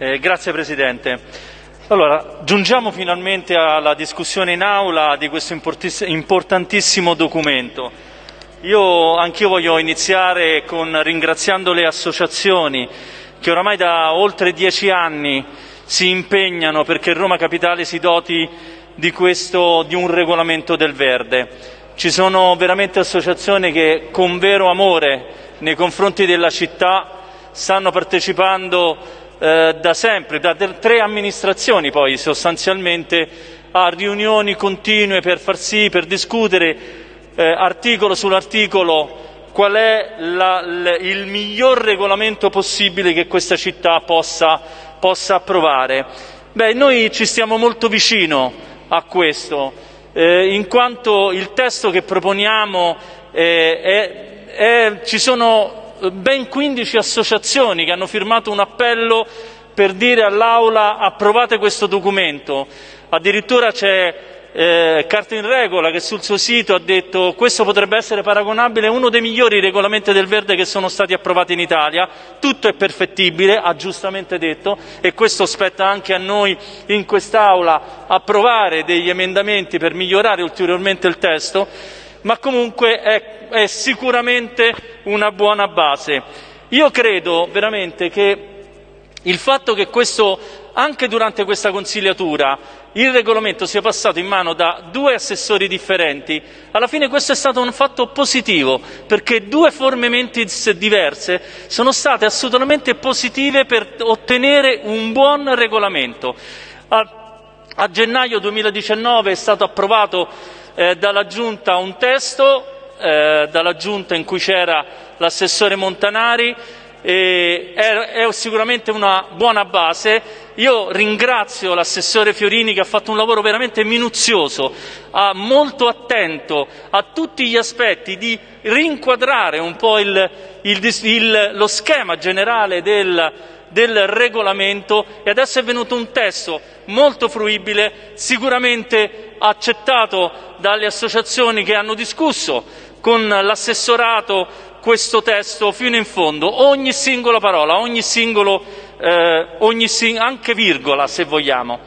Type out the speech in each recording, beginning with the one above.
Eh, grazie Presidente. Allora, giungiamo finalmente alla discussione in aula di questo importantissimo documento. Io anch'io voglio iniziare con ringraziando le associazioni che oramai da oltre dieci anni si impegnano perché Roma Capitale si doti di, questo, di un regolamento del verde. Ci sono veramente associazioni che con vero amore nei confronti della città stanno partecipando eh, da sempre, da tre amministrazioni poi sostanzialmente, a riunioni continue per far sì, per discutere eh, articolo sull'articolo qual è la, il miglior regolamento possibile che questa città possa, possa approvare. Beh, noi ci stiamo molto vicino a questo, eh, in quanto il testo che proponiamo eh, è, è, ci sono ben 15 associazioni che hanno firmato un appello per dire all'Aula approvate questo documento. Addirittura c'è eh, Carta in Regola che sul suo sito ha detto questo potrebbe essere paragonabile a uno dei migliori regolamenti del verde che sono stati approvati in Italia, tutto è perfettibile, ha giustamente detto, e questo spetta anche a noi in quest'Aula approvare degli emendamenti per migliorare ulteriormente il testo ma comunque è, è sicuramente una buona base. Io credo veramente che il fatto che questo, anche durante questa consigliatura il regolamento sia passato in mano da due assessori differenti, alla fine questo è stato un fatto positivo, perché due forme mentis diverse sono state assolutamente positive per ottenere un buon regolamento. A, a gennaio 2019 è stato approvato eh, dalla Giunta un testo, eh, dalla Giunta in cui c'era l'assessore Montanari, e è, è sicuramente una buona base. Io ringrazio l'assessore Fiorini che ha fatto un lavoro veramente minuzioso, molto attento a tutti gli aspetti di rinquadrare un po' il, il, il, lo schema generale del, del regolamento e adesso è venuto un testo molto fruibile, sicuramente accettato dalle associazioni che hanno discusso con l'assessorato questo testo fino in fondo, ogni singola parola, ogni singolo, eh, ogni sing anche virgola se vogliamo.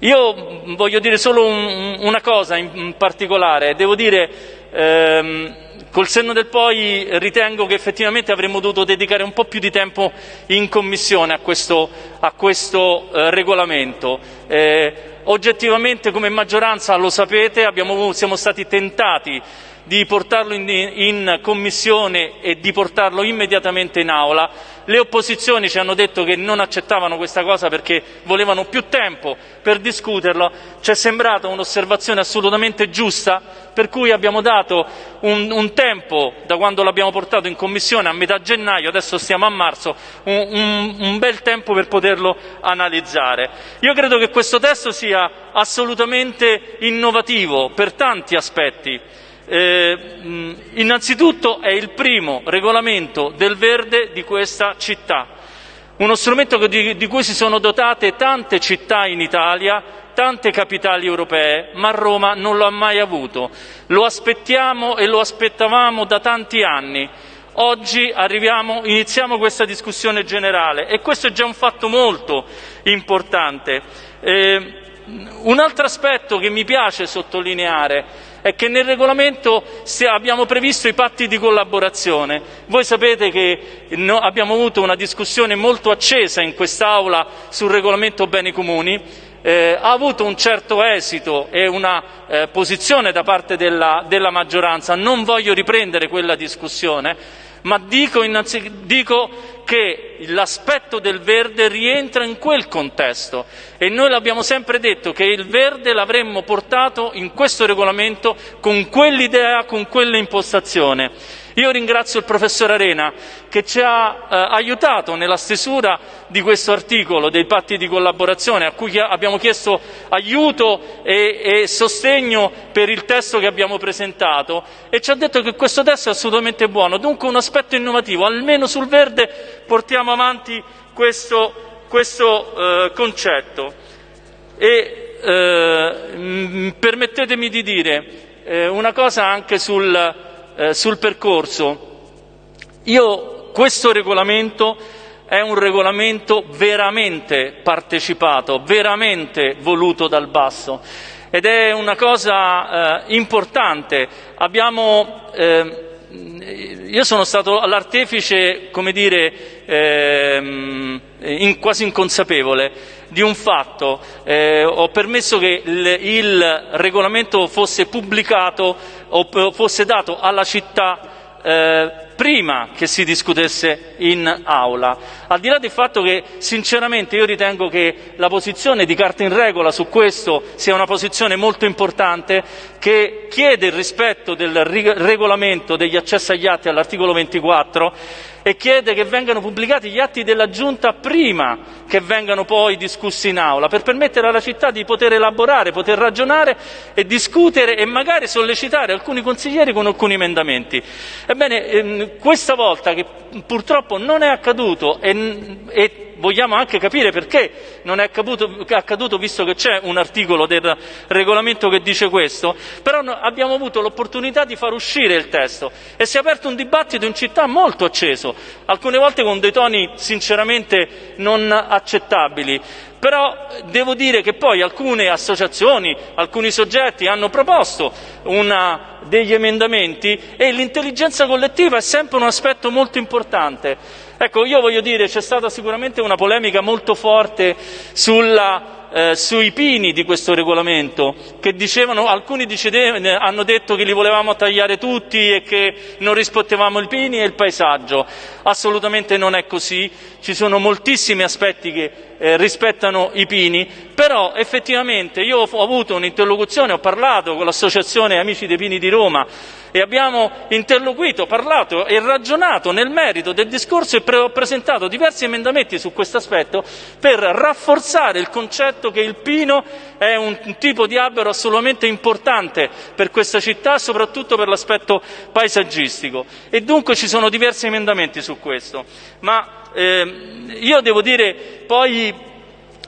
Io voglio dire solo un, una cosa in particolare, devo dire ehm, Col senno del poi ritengo che effettivamente avremmo dovuto dedicare un po' più di tempo in Commissione a questo, a questo eh, regolamento. Eh, oggettivamente come maggioranza, lo sapete, abbiamo, siamo stati tentati di portarlo in, in, commissione e di portarlo immediatamente in aula. Le opposizioni ci hanno detto che non accettavano questa cosa perché volevano più tempo per discuterlo. Ci è sembrata un'osservazione assolutamente giusta, per cui abbiamo dato un, un tempo da quando l'abbiamo portato in commissione a metà gennaio, adesso stiamo a marzo, un, un, un bel tempo per poterlo analizzare. Io credo che questo testo sia assolutamente innovativo per tanti aspetti. Eh, innanzitutto è il primo regolamento del verde di questa città, uno strumento di, di cui si sono dotate tante città in Italia, tante capitali europee, ma Roma non lo ha mai avuto. Lo aspettiamo e lo aspettavamo da tanti anni. Oggi arriviamo, iniziamo questa discussione generale e questo è già un fatto molto importante. Eh, un altro aspetto che mi piace sottolineare è che nel regolamento abbiamo previsto i patti di collaborazione. Voi sapete che abbiamo avuto una discussione molto accesa in quest'Aula sul regolamento beni comuni, eh, ha avuto un certo esito e una eh, posizione da parte della, della maggioranza, non voglio riprendere quella discussione, ma dico, dico che l'aspetto del verde rientra in quel contesto e noi l'abbiamo sempre detto che il verde l'avremmo portato in questo regolamento con quell'idea, con quell'impostazione. Io ringrazio il professor Arena che ci ha eh, aiutato nella stesura di questo articolo dei patti di collaborazione a cui abbiamo chiesto aiuto e, e sostegno per il testo che abbiamo presentato e ci ha detto che questo testo è assolutamente buono, dunque un aspetto innovativo, almeno sul verde portiamo avanti questo, questo eh, concetto. E eh, permettetemi di dire eh, una cosa anche sul, eh, sul percorso. Io questo regolamento è un regolamento veramente partecipato, veramente voluto dal basso ed è una cosa eh, importante. Abbiamo, eh, io sono stato l'artefice, come dire, eh, in, quasi inconsapevole di un fatto. Eh, ho permesso che il, il, regolamento fosse pubblicato fosse dato alla città eh, prima che si discutesse in aula. Al di là del fatto che sinceramente io ritengo che la posizione di carta in regola su questo sia una posizione molto importante che chiede il rispetto del regolamento degli accessi agli atti all'articolo 24 e chiede che vengano pubblicati gli atti della Giunta prima che vengano poi discussi in aula, per permettere alla città di poter elaborare, poter ragionare e discutere e magari sollecitare alcuni consiglieri con alcuni emendamenti. Ebbene, ehm, questa volta, che purtroppo non è accaduto e, e vogliamo anche capire perché non è accaduto, accaduto visto che c'è un articolo del regolamento che dice questo, però abbiamo avuto l'opportunità di far uscire il testo e si è aperto un dibattito in città molto acceso, alcune volte con dei toni sinceramente non accettabili. Però devo dire che poi alcune associazioni, alcuni soggetti hanno proposto una, degli emendamenti e l'intelligenza collettiva è sempre un aspetto molto importante. Ecco, io voglio dire, c'è stata sicuramente una polemica molto forte sulla eh, sui pini di questo regolamento, che dicevano, alcuni dicevano, hanno detto che li volevamo tagliare tutti e che non rispondevamo i pini e il paesaggio. Assolutamente non è così, ci sono moltissimi aspetti che eh, rispettano i pini, però effettivamente io ho avuto un'interlocuzione, ho parlato con l'associazione Amici dei Pini di Roma e abbiamo interloquito, parlato e ragionato nel merito del discorso e ho presentato diversi emendamenti su questo aspetto per rafforzare il concetto che il pino è un tipo di albero assolutamente importante per questa città, soprattutto per l'aspetto paesaggistico. E dunque ci sono diversi emendamenti su questo. Ma eh, io devo dire poi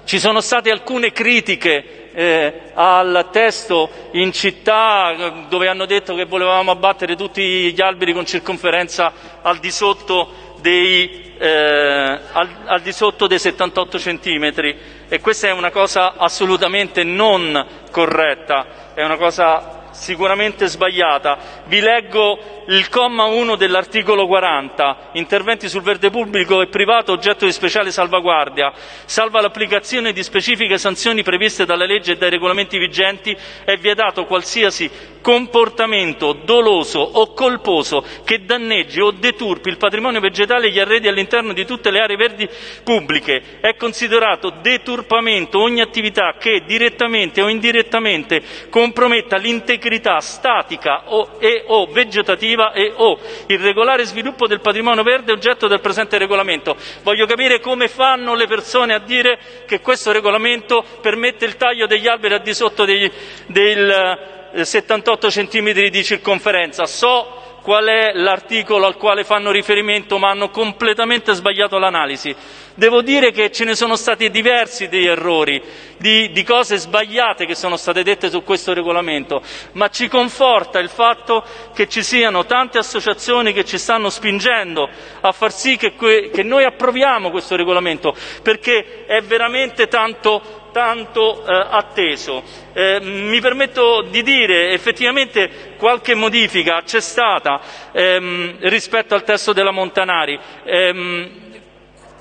ci sono state alcune critiche eh, al testo in città dove hanno detto che volevamo abbattere tutti gli alberi con circonferenza al di sotto dei, eh, al, al di sotto dei 78 centimetri. E questa è una cosa assolutamente non corretta, è una cosa sicuramente sbagliata. Vi leggo il comma 1 dell'articolo 40, interventi sul verde pubblico e privato oggetto di speciale salvaguardia, salva l'applicazione di specifiche sanzioni previste dalla legge e dai regolamenti vigenti, è vietato qualsiasi comportamento doloso o colposo che danneggi o deturpi il patrimonio vegetale e gli arredi all'interno di tutte le aree verdi pubbliche. È considerato deturpamento ogni attività che direttamente o indirettamente comprometta l'integrità statica o, e o vegetativa e o il regolare sviluppo del patrimonio verde oggetto del presente regolamento. Voglio capire come fanno le persone a dire che questo regolamento permette il taglio degli alberi al di sotto dei, del 78 eh, centimetri di circonferenza. So qual è l'articolo al quale fanno riferimento, ma hanno completamente sbagliato l'analisi. Devo dire che ce ne sono stati diversi degli errori, di, di, cose sbagliate che sono state dette su questo regolamento, ma ci conforta il fatto che ci siano tante associazioni che ci stanno spingendo a far sì che, que, che noi approviamo questo regolamento, perché è veramente tanto tanto eh, atteso. Eh, mi permetto di dire effettivamente qualche modifica c'è stata ehm, rispetto al testo della Montanari. Ehm,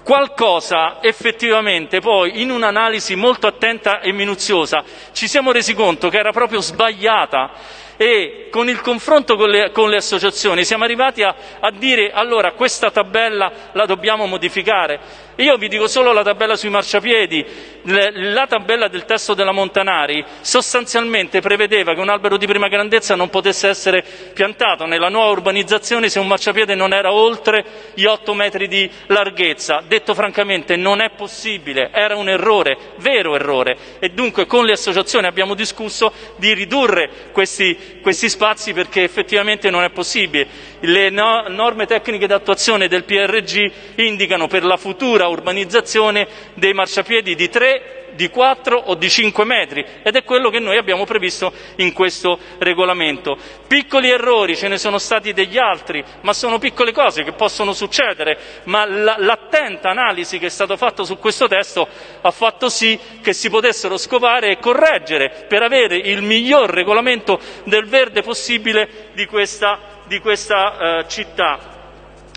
qualcosa effettivamente poi in un'analisi molto attenta e minuziosa. Ci siamo resi conto che era proprio sbagliata e con il confronto con le, con le associazioni siamo arrivati a, a dire allora questa tabella la dobbiamo modificare. Io vi dico solo la tabella sui marciapiedi, la tabella del testo della Montanari sostanzialmente prevedeva che un albero di prima grandezza non potesse essere piantato nella nuova urbanizzazione se un marciapiede non era oltre gli 8 metri di larghezza. Detto francamente non è possibile, era un errore, vero errore e dunque con le associazioni abbiamo discusso di ridurre questi questi spazi perché effettivamente non è possibile. le no norme tecniche d'attuazione del PRG indicano per la futura urbanizzazione dei marciapiedi di 3 di 4 o di 5 metri ed è quello che noi abbiamo previsto in questo regolamento. Piccoli errori, ce ne sono stati degli altri, ma sono piccole cose che possono succedere, ma l'attenta analisi che è stata fatta su questo testo ha fatto sì che si potessero scovare e correggere per avere il miglior regolamento del verde possibile di questa, di questa eh, città.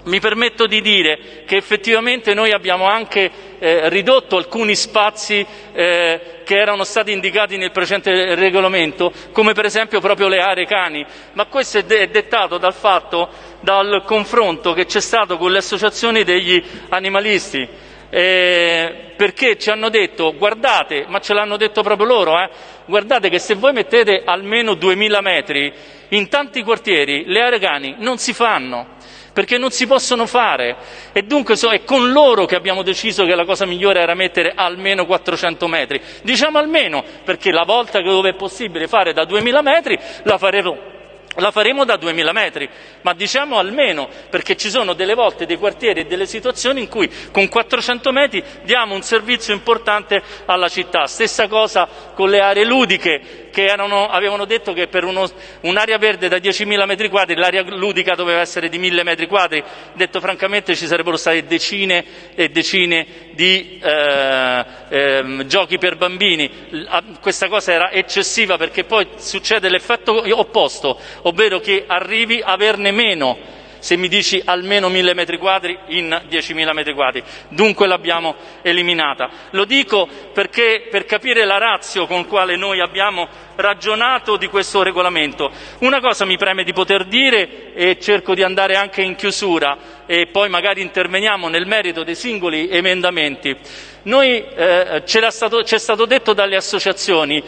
Mi permetto di dire che effettivamente noi abbiamo anche eh, ridotto alcuni spazi eh, che erano stati indicati nel precedente regolamento, come per esempio proprio le aree cani, ma questo è, de è dettato dal fatto, dal confronto che c'è stato con le associazioni degli animalisti. Eh, perché ci hanno detto guardate, ma ce l'hanno detto proprio loro, eh, guardate che se voi mettete almeno 2000 metri in tanti quartieri le aree cani non si fanno perché non si possono fare e dunque è con loro che abbiamo deciso che la cosa migliore era mettere almeno 400 metri. Diciamo almeno perché la volta che dove è possibile fare da 2000 metri la faremo la faremo da 2000 metri, ma diciamo almeno, perché ci sono delle volte dei quartieri e delle situazioni in cui con 400 metri diamo un servizio importante alla città. Stessa cosa con le aree ludiche, che erano, avevano detto che per un'area verde da 10.000 metri quadri l'area ludica doveva essere di 1.000 metri quadri. Detto francamente ci sarebbero state decine e decine di eh, eh, giochi per bambini. Questa cosa era eccessiva perché poi succede l'effetto opposto, ovvero che arrivi a averne meno se mi dici almeno 1000 metri quadri in 10.000 metri quadri. Dunque l'abbiamo eliminata. Lo dico perché per capire la razio con quale noi abbiamo ragionato di questo regolamento. Una cosa mi preme di poter dire e cerco di andare anche in chiusura e poi magari interveniamo nel merito dei singoli emendamenti. Noi, eh, c'è stato, stato detto dalle associazioni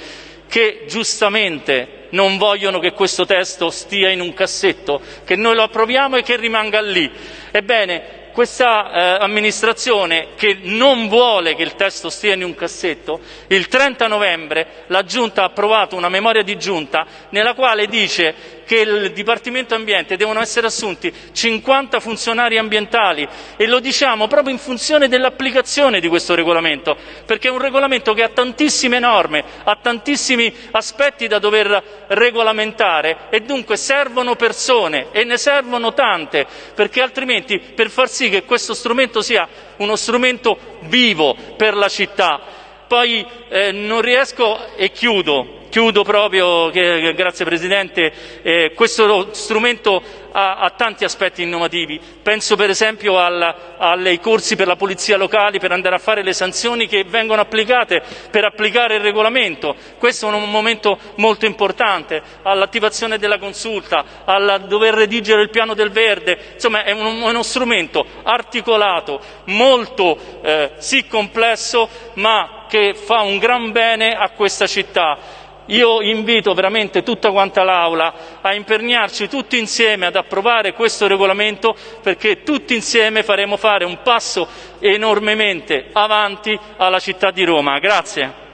che giustamente non vogliono che questo testo stia in un cassetto, che noi lo approviamo e che rimanga lì. Ebbene, questa eh, amministrazione che non vuole che il testo stia in un cassetto, il 30 novembre la Giunta ha approvato una memoria di Giunta nella quale dice che il Dipartimento Ambiente devono essere assunti 50 funzionari ambientali e lo diciamo proprio in funzione dell'applicazione di questo regolamento, perché è un regolamento che ha tantissime norme, ha tantissimi aspetti da dover regolamentare e dunque servono persone e ne servono tante, perché altrimenti per far sì che questo strumento sia uno strumento vivo per la città. Poi eh, non riesco e chiudo Chiudo proprio, grazie Presidente, eh, questo strumento ha, ha, tanti aspetti innovativi, penso per esempio ai corsi per la polizia locale per andare a fare le sanzioni che vengono applicate per applicare il regolamento, questo è un momento molto importante, all'attivazione della consulta, al dover redigere il piano del verde, insomma è, un, uno strumento articolato, molto eh, sì complesso ma che fa un gran bene a questa città. Io invito veramente tutta quanta l'Aula a impegnarci tutti insieme ad approvare questo regolamento perché tutti insieme faremo fare un passo enormemente avanti alla città di Roma. Grazie.